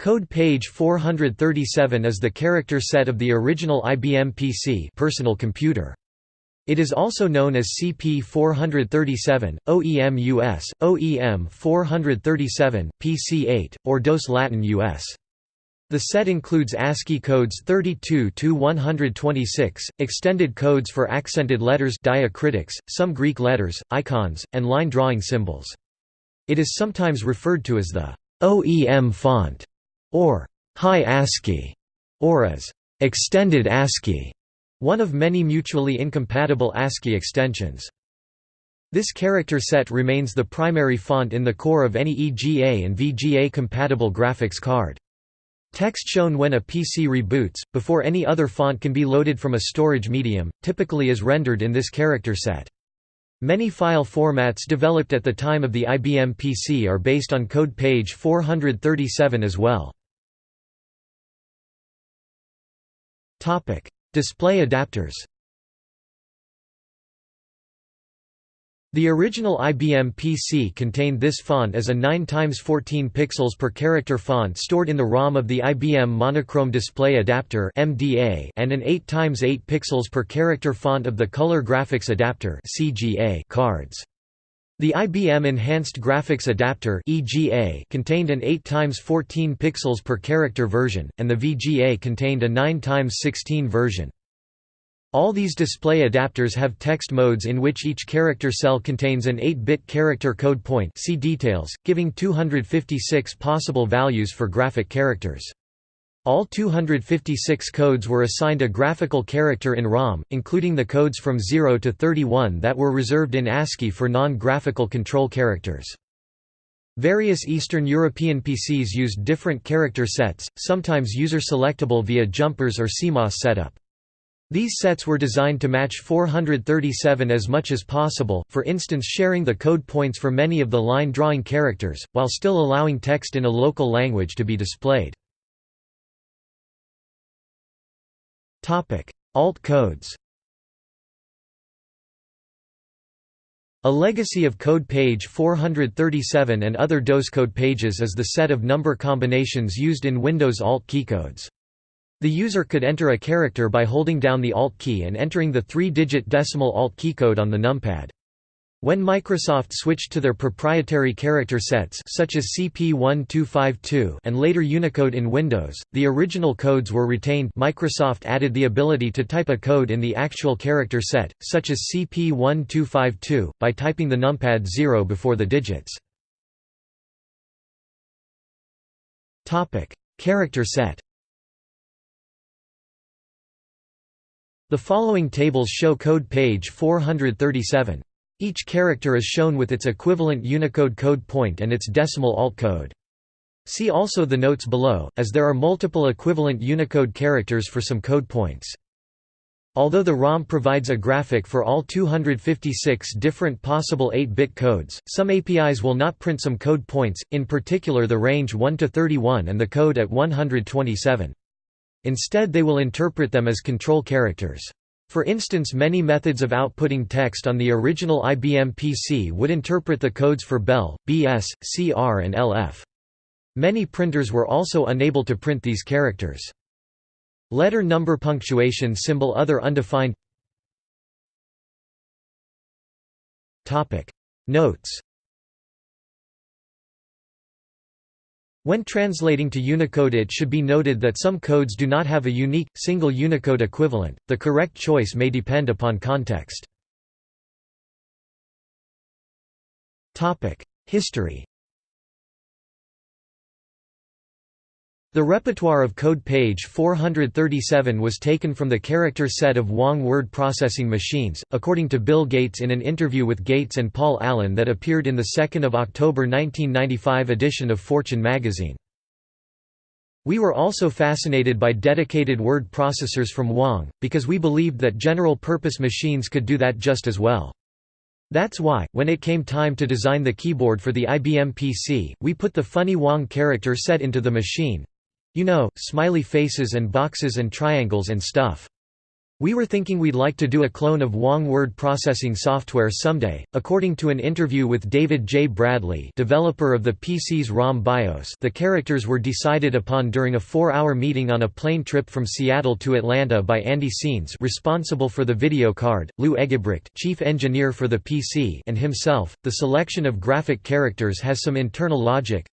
Code page 437 is the character set of the original IBM PC personal computer. It is also known as CP437, OEM US, OEM 437, PC8, or DOS Latin US. The set includes ASCII codes 32 to 126, extended codes for accented letters diacritics, some Greek letters, icons, and line drawing symbols. It is sometimes referred to as the OEM font or High ASCII or as extended ASCII one of many mutually incompatible ASCII extensions. This character set remains the primary font in the core of any EGA and VGA-compatible graphics card. Text shown when a PC reboots, before any other font can be loaded from a storage medium, typically is rendered in this character set. Many file formats developed at the time of the IBM PC are based on code page 437 as well. Display adapters The original IBM PC contained this font as a 9 x 14 pixels per character font stored in the ROM of the IBM Monochrome Display Adapter (MDA) and an 8 x 8 pixels per character font of the Color Graphics Adapter (CGA) cards. The IBM Enhanced Graphics Adapter (EGA) contained an 8 x 14 pixels per character version, and the VGA contained a 9 x 16 version. All these display adapters have text modes in which each character cell contains an 8-bit character code point see details, giving 256 possible values for graphic characters. All 256 codes were assigned a graphical character in ROM, including the codes from 0 to 31 that were reserved in ASCII for non-graphical control characters. Various Eastern European PCs used different character sets, sometimes user-selectable via jumpers or CMOS setup. These sets were designed to match 437 as much as possible, for instance sharing the code points for many of the line drawing characters, while still allowing text in a local language to be displayed. Alt codes A legacy of code page 437 and other DOS code pages is the set of number combinations used in Windows Alt keycodes. The user could enter a character by holding down the Alt key and entering the three-digit decimal Alt keycode on the numpad. When Microsoft switched to their proprietary character sets such as CP1252 and later Unicode in Windows, the original codes were retained Microsoft added the ability to type a code in the actual character set, such as CP1252, by typing the numpad 0 before the digits. character set The following tables show code page 437. Each character is shown with its equivalent Unicode code point and its decimal alt code. See also the notes below, as there are multiple equivalent Unicode characters for some code points. Although the ROM provides a graphic for all 256 different possible 8-bit codes, some APIs will not print some code points, in particular the range 1 to 31 and the code at 127. Instead they will interpret them as control characters. For instance many methods of outputting text on the original IBM PC would interpret the codes for BEL, BS, CR and LF. Many printers were also unable to print these characters. Letter number punctuation symbol other undefined Notes When translating to Unicode it should be noted that some codes do not have a unique, single Unicode equivalent, the correct choice may depend upon context. History The repertoire of code page 437 was taken from the character set of Wang word processing machines, according to Bill Gates in an interview with Gates and Paul Allen that appeared in the 2 October 1995 edition of Fortune magazine. We were also fascinated by dedicated word processors from Wang, because we believed that general-purpose machines could do that just as well. That's why, when it came time to design the keyboard for the IBM PC, we put the funny Wang character set into the machine, you know, smiley faces and boxes and triangles and stuff. We were thinking we'd like to do a clone of Wang word processing software someday. According to an interview with David J. Bradley, developer of the PC's ROM BIOS, the characters were decided upon during a 4-hour meeting on a plane trip from Seattle to Atlanta by Andy Saenz, responsible for the video card, Lou Eggebrecht, chief engineer for the PC, and himself. The selection of graphic characters has some internal logic.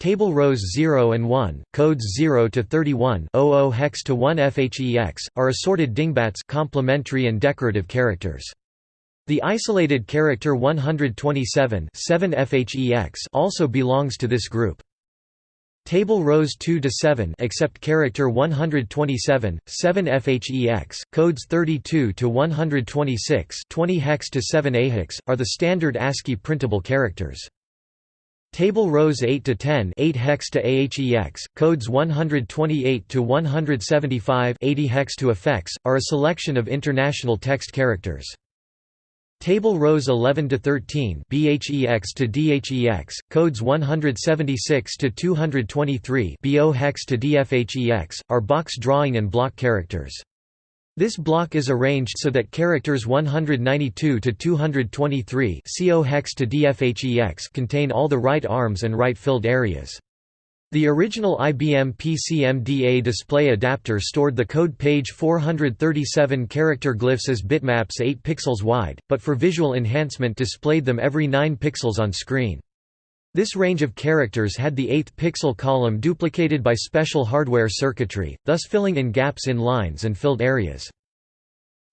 Table rows 0 and 1, codes 0 to 31, 00 hex to 1 FHEX, are assorted dingbats complementary and decorative characters. The isolated character 127 7 FHEX also belongs to this group. Table rows 2 to 7 except character 127 7 FHEX codes 32 to 126 20 hex to 7 AHEX are the standard ASCII printable characters. Table rows 8 to 10, 8 hex to AHEX, codes 128 to 175, 80 hex to AFEX, are a selection of international text characters. Table rows 11 to 13, BHEX to DHEX, codes 176 to 223, BO hex to DFHEX, are box drawing and block characters. This block is arranged so that characters 192 to 223 CO hex to contain all the right arms and right filled areas. The original IBM PCMDA display adapter stored the code page 437 character glyphs as bitmaps 8 pixels wide, but for visual enhancement displayed them every 9 pixels on screen. This range of characters had the 8th pixel column duplicated by special hardware circuitry, thus filling in gaps in lines and filled areas.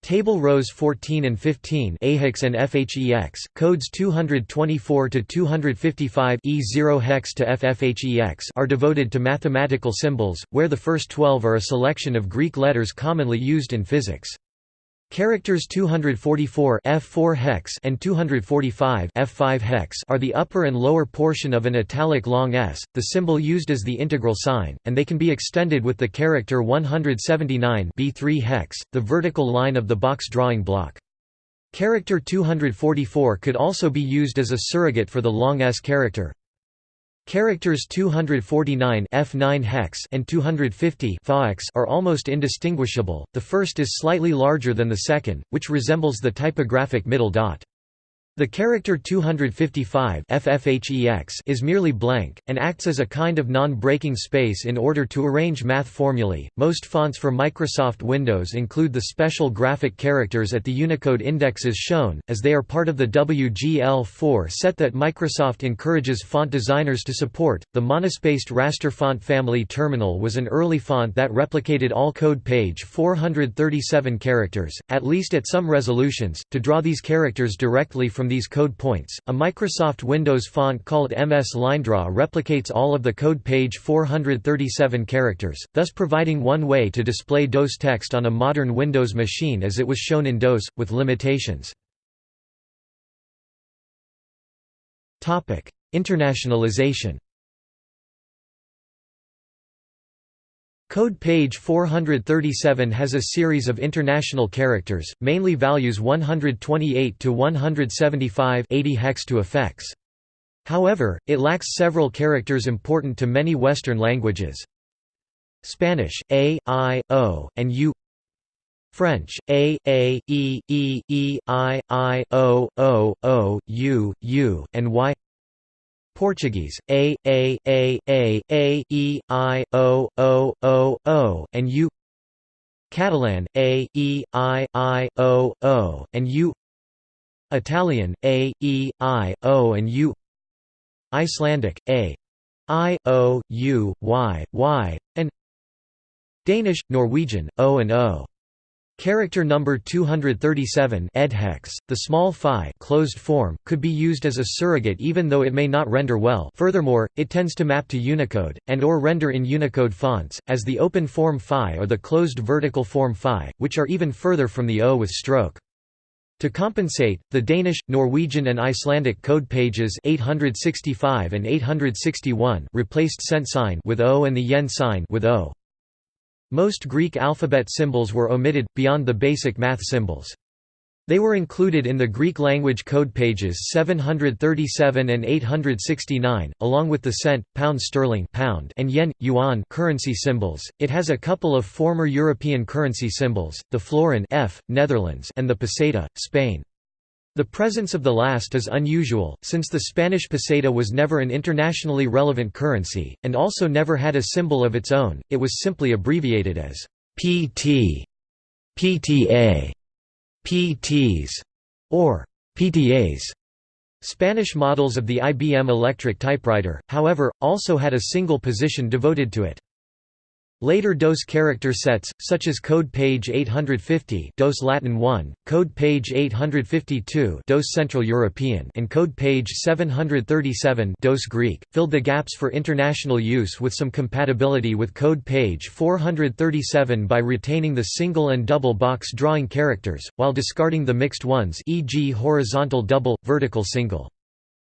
Table rows 14 and 15 AHEX and FHEX, codes 224 to 255 E0 hex to FFHEX are devoted to mathematical symbols, where the first 12 are a selection of Greek letters commonly used in physics. Characters 244 F4 hex and 245 F5 hex are the upper and lower portion of an italic long S, the symbol used as the integral sign, and they can be extended with the character 179 B3 hex, the vertical line of the box drawing block. Character 244 could also be used as a surrogate for the long S character, Characters 249 F9 hex and 250 FAX are almost indistinguishable, the first is slightly larger than the second, which resembles the typographic middle dot. The character 255 FFHEX is merely blank, and acts as a kind of non-breaking space in order to arrange math formulae. Most fonts for Microsoft Windows include the special graphic characters at the Unicode indexes shown, as they are part of the WGL4 set that Microsoft encourages font designers to support. The monospaced raster font family Terminal was an early font that replicated all code page 437 characters, at least at some resolutions, to draw these characters directly from from these code points. A Microsoft Windows font called MS LineDraw replicates all of the code page 437 characters, thus providing one way to display DOS text on a modern Windows machine as it was shown in DOS, with limitations. Internationalization Code page 437 has a series of international characters, mainly values 128 to 175 80 hex to AFEX. However, it lacks several characters important to many Western languages. Spanish, A, I, O, and U French, A, A, E, E, E, I, I, O, O, O, U, U, and Y Portuguese, A, A, A, A, A, E, I, O, O, O, O, and U. Catalan, A, E, I, I, O, O, and U. Italian, A, E, I, O and U. Icelandic, A, I, O, U, Y, Y, and Danish, Norwegian, O and O. Character number 237 edhex, the small phi closed form, could be used as a surrogate even though it may not render well furthermore, it tends to map to Unicode, and or render in Unicode fonts, as the open form phi or the closed vertical form phi, which are even further from the O with stroke. To compensate, the Danish, Norwegian and Icelandic code pages 865 and 861 replaced cent sign with O and the yen sign with O. Most Greek alphabet symbols were omitted, beyond the basic math symbols. They were included in the Greek language code pages 737 and 869, along with the cent, pound sterling pound and yen, yuan currency symbols. It has a couple of former European currency symbols, the florin F, Netherlands and the peseta, Spain. The presence of the last is unusual, since the Spanish peseta was never an internationally relevant currency, and also never had a symbol of its own, it was simply abbreviated as PT, PTA, PTs, or PTAs. Spanish models of the IBM electric typewriter, however, also had a single position devoted to it. Later DOS character sets, such as code page 850 DOS Latin 1, code page 852 DOS Central European and code page 737 DOS Greek, filled the gaps for international use with some compatibility with code page 437 by retaining the single and double box drawing characters, while discarding the mixed ones e.g. horizontal double, vertical single.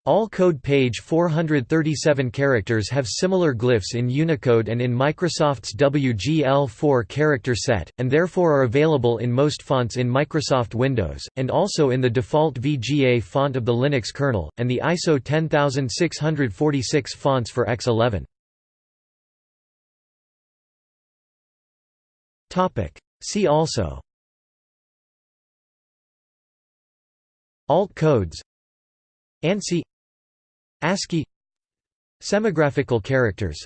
All code page 437 characters have similar glyphs in Unicode and in Microsoft's WGL4 character set, and therefore are available in most fonts in Microsoft Windows, and also in the default VGA font of the Linux kernel, and the ISO 10646 fonts for X11. See also. Alt codes. ANSI ASCII Semigraphical characters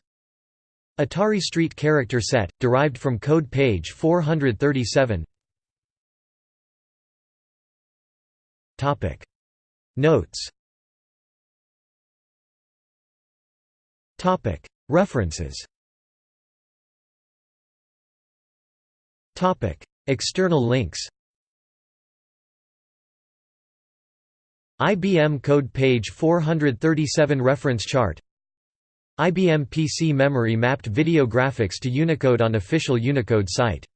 Atari Street character set, derived from code page 437 Notes References External links IBM Code Page 437 Reference chart. IBM PC memory mapped video graphics to Unicode on official Unicode site